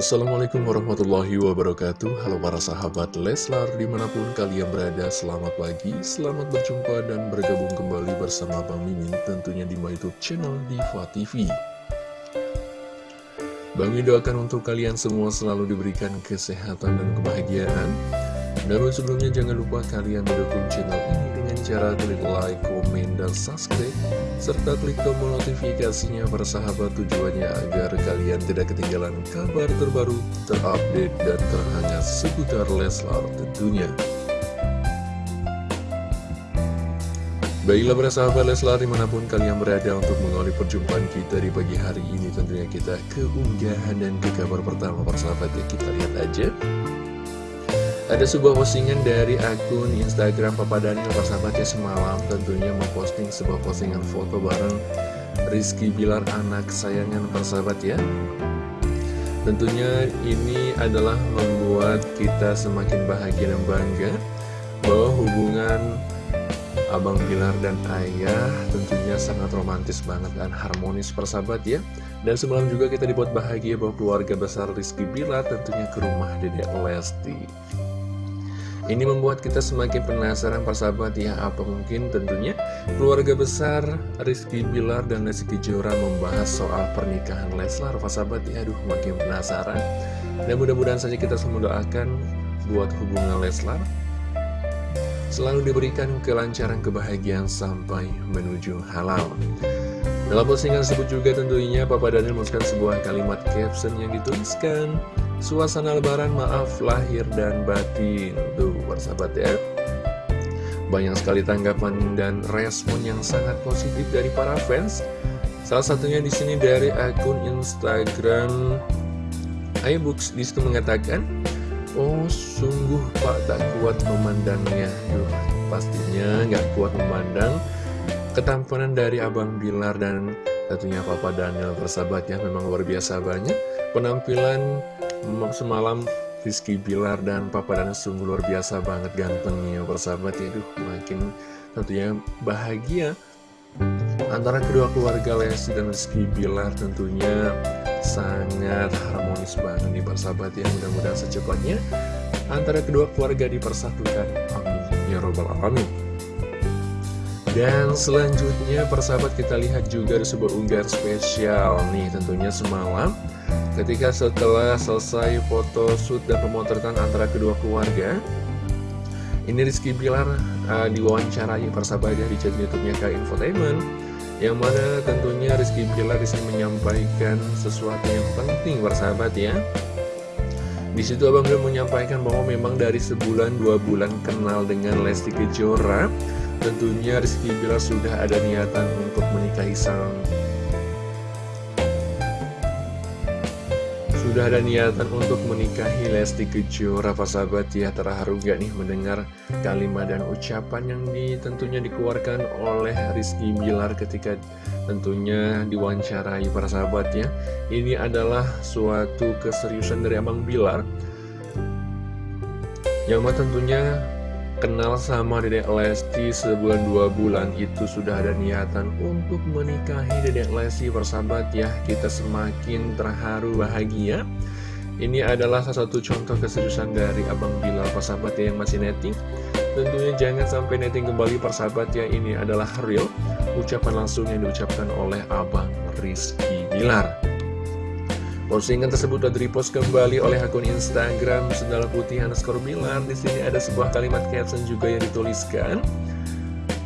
Assalamualaikum warahmatullahi wabarakatuh. Halo para sahabat Leslar di mana pun kalian berada Selamat pagi, selamat berjumpa dan bergabung kembali bersama Bang Mimin Tentunya di my youtube channel Diva TV Bang Mimin doakan untuk kalian semua selalu diberikan kesehatan dan kebahagiaan Namun sebelumnya jangan lupa kalian mendukung channel ini dengan cara klik like, komen, dan subscribe serta klik tombol notifikasinya persahabat tujuannya agar kalian tidak ketinggalan kabar terbaru, terupdate, dan terhangat seputar Leslar tentunya. Baiklah para sahabat Leslar di mana pun kalian berada untuk mengawali perjumpaan kita di pagi hari ini Tentunya kita keunggahan dan ke kabar pertama persahabat ya kita lihat aja ada sebuah postingan dari akun Instagram Papa Daniel persahabatnya semalam tentunya memposting sebuah postingan foto bareng Rizky Bilar anak kesayangan persahabat ya. Tentunya ini adalah membuat kita semakin bahagia dan bangga bahwa hubungan Abang Bilar dan Ayah tentunya sangat romantis banget dan harmonis persahabat ya. Dan semalam juga kita dibuat bahagia bahwa keluarga besar Rizky Bilar tentunya ke rumah Dedek Lesti ini membuat kita semakin penasaran persahabat ya Apa mungkin tentunya keluarga besar Rizky Bilar dan Lesti Kejora membahas soal pernikahan Leslar Persahabat ya? Aduh makin penasaran. Dan mudah-mudahan saja kita semua doakan buat hubungan Leslar Selalu diberikan kelancaran kebahagiaan sampai menuju halal. Dalam postingan tersebut juga tentunya Papa Daniel menuliskan sebuah kalimat caption yang dituliskan Suasana lebaran maaf lahir dan batin. Tuh persahabat ya. Banyak sekali tanggapan dan respon yang sangat positif dari para fans. Salah satunya di sini dari akun Instagram iBooks. Di situ mengatakan Oh sungguh pak tak kuat memandangnya. Duh, Pastinya nggak kuat memandang Ketampanan dari Abang Bilar dan tentunya Papa Daniel. Persahabat ya memang luar biasa banyak Penampilan semalam Rizky Bilar dan Papa Daniel sungguh luar biasa banget gantengnya persahabat ya. Duh, makin tentunya bahagia. Antara kedua keluarga Lesti dan Rizky Bilar tentunya sangat harmonis banget nih persahabat ya. Mudah-mudahan secepatnya antara kedua keluarga dipersatukan. Amin. Ya Robbal Alamin dan selanjutnya persahabat kita lihat juga ada sebuah unggahan spesial nih tentunya semalam. Ketika setelah selesai foto shoot dan pemotretan antara kedua keluarga Ini Rizky Bilar uh, diwawancarai persahabat ya di channel youtube-nya Kak Infotainment Yang mana tentunya Rizky Bilar di sini menyampaikan sesuatu yang penting persahabat ya. Di situ Abang Bilar menyampaikan bahwa memang dari sebulan dua bulan kenal dengan Lesti Kejora Tentunya Rizky Bilar sudah ada niatan untuk menikahi sang. Sudah ada niatan untuk menikahi Lesti Kejora Pak sahabat. Ya terharu gak nih mendengar kalimat dan ucapan yang di, tentunya dikeluarkan oleh Rizky Bilar ketika tentunya diwawancarai para sahabat ya. Ini adalah suatu keseriusan dari Abang Bilar. Yang tentunya kenal sama Dedek Lesti sebulan dua bulan itu sudah ada niatan untuk menikahi Dedek Lesti persahabat ya. Kita semakin terharu bahagia. Ini adalah salah satu contoh keseriusan dari Abang Bilal persahabat ya yang masih netting. Tentunya jangan sampai netting kembali persahabat ya. Ini adalah real. Ucapan langsung yang diucapkan oleh Abang Rizky Bilar Postingan tersebut sudah repost kembali oleh akun Instagram Sendal Putih underscore Bilar. Di sini ada sebuah kalimat caption juga yang dituliskan.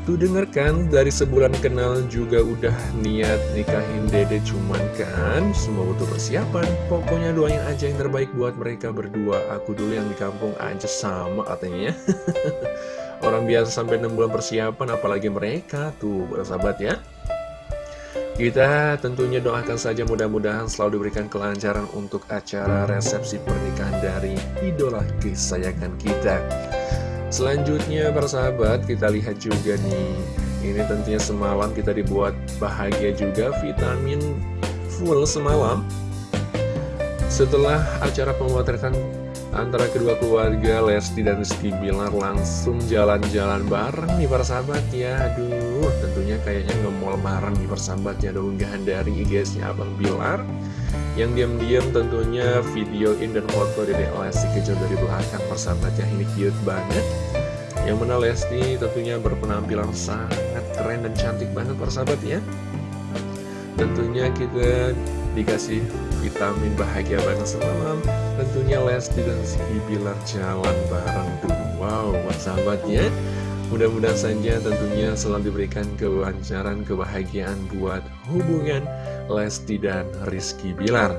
Tuh dengarkan dari sebulan kenal juga udah niat nikahin dede cuman kan semua butuh persiapan. Pokoknya doain aja yang terbaik buat mereka berdua. Aku dulu yang di kampung aja sama katanya. Orang biasa sampai 6 bulan persiapan apalagi mereka tuh bersahabat ya. Kita tentunya doakan saja mudah-mudahan selalu diberikan kelancaran untuk acara resepsi pernikahan dari idola kesayangan kita. Selanjutnya para sahabat kita lihat juga nih Ini tentunya semalam kita dibuat bahagia juga vitamin full semalam Setelah acara pemotretan antara kedua keluarga Lesti dan Rizky Bilar langsung jalan-jalan bareng nih para sahabat ya. Aduh tentunya kayaknya nge-mall bareng nih persahabat ya. Ada unggahan dari IGS-nya Abang Bilar. Yang diam-diam tentunya videoin dan foto Dede Lesti Kejora dari belakang persahabat ya. Ini cute banget. Yang mana Lesti tentunya berpenampilan sangat keren dan cantik banget persahabat ya. Tentunya kita dikasih vitamin bahagia banget semalam Tentunya Lesti dan Rizky Bilar jalan bareng tuh. Wow, sahabatnya. Mudah-mudahan saja tentunya selalu diberikan kelancaran, kebahagiaan buat hubungan Lesti dan Rizky Bilar.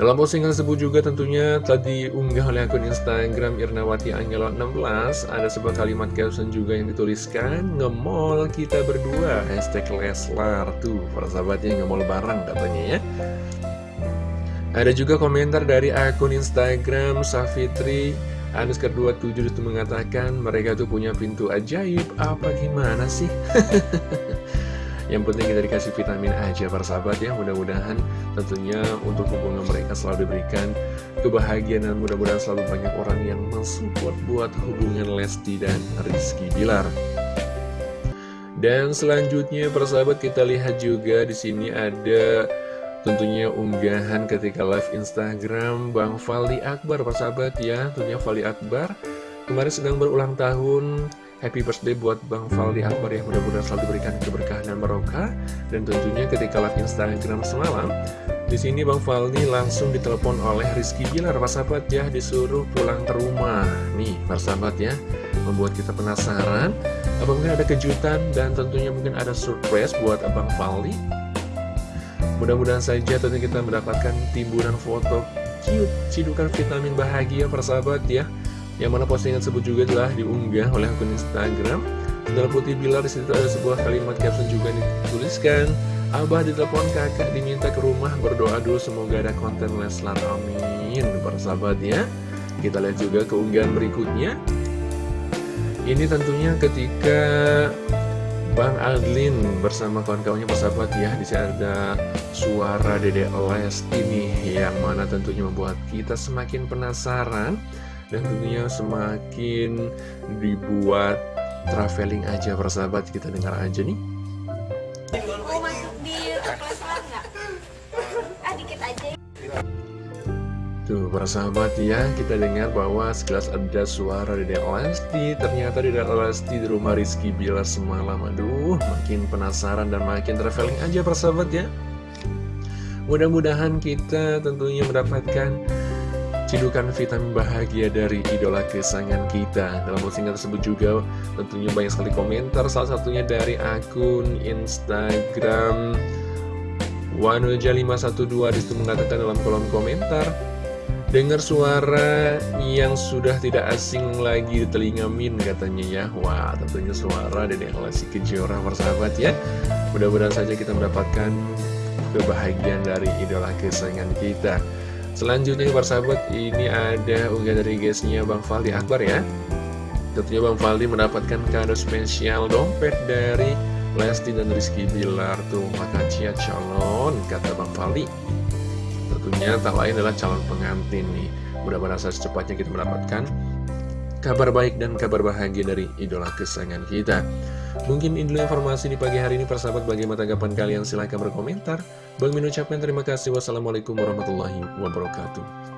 Dalam postingan tersebut juga tentunya tadi unggah oleh akun Instagram Irnawati Angelo 16 Ada sebuah kalimat caption juga yang dituliskan Ngemol kita berdua. Hashtag Leslar Tuh para sahabatnya ngemol bareng katanya ya Ada juga komentar dari akun Instagram Safitri. Anuskar 27 itu mengatakan mereka tuh punya pintu ajaib. Apa gimana sih? Yang penting kita dikasih vitamin aja para sahabat ya. Mudah-mudahan tentunya untuk hubungan mereka selalu diberikan kebahagiaan Dan mudah-mudahan selalu banyak orang yang mensupport buat hubungan Lesti dan Rizky Bilar. Dan selanjutnya para sahabat kita lihat juga di sini ada Tentunya unggahan ketika live Instagram. Bang Fali Akbar persahabat ya Tentunya Fali Akbar. Kemarin sedang berulang tahun. Happy birthday buat Bang Fali Akbar ya Mudah-mudahan selalu diberikan keberkahan dan barokah. Dan tentunya ketika live Instagram semalam di sini Bang Faldi langsung ditelepon oleh Rizky Bilar persahabat ya Disuruh pulang ke rumah. Nih persahabat ya Membuat kita penasaran. Apa mungkin ada kejutan dan tentunya mungkin ada surprise buat Abang Faldi Mudah-mudahan saja tentunya kita mendapatkan timbunan foto cute, cidukan vitamin bahagia persahabat ya. Yang mana postingan tersebut juga telah diunggah oleh akun Instagram. Dalam putih bilar di situ ada sebuah kalimat caption juga dituliskan. Abah ditelepon kakak diminta ke rumah berdoa dulu semoga ada konten Leslar amin persahabat ya. Kita lihat juga keunggahan berikutnya. Ini tentunya ketika Bang Adlin bersama kawan-kawannya persahabat ya di sini ada suara Dede Lesti nih yang mana tentunya membuat kita semakin penasaran dan tentunya semakin dibuat traveling aja persahabat kita dengar aja nih Tuh para sahabat ya kita dengar bahwa sekelas ada suara Dede Lesti. Ternyata Dede Lesti di rumah Rizky Bilar semalam. Aduh makin penasaran dan makin traveling aja para sahabat ya. Mudah-mudahan kita tentunya mendapatkan cidukan vitamin bahagia dari idola kesayangan kita. Dalam postingan tersebut juga tentunya banyak sekali komentar. Salah satunya dari akun Instagram Wanuja512 di situ mengatakan dalam kolom komentar Dengar suara yang sudah tidak asing lagi di telinga Min katanya ya. Wah tentunya suara Dedek Lesti Kejora persahabat ya. Mudah-mudahan saja kita mendapatkan kebahagiaan dari idola kesayangan kita. Selanjutnya persahabat ini ada unggahan dari guysnya Bang Faldi Akbar ya. Tentunya Bang Faldi mendapatkan kado spesial dompet dari Lesti dan Rizky Bilar. Tuh maka cia calon kata Bang Faldi tentunya tak lain adalah calon pengantin nih. Mudah-mudahan secepatnya kita mendapatkan kabar baik dan kabar bahagia dari idola kesayangan kita? Mungkin ini informasi di pagi hari ini persahabat bagaimana tanggapan kalian? Silahkan berkomentar. Bang mengucapkan terima kasih. Wassalamualaikum warahmatullahi wabarakatuh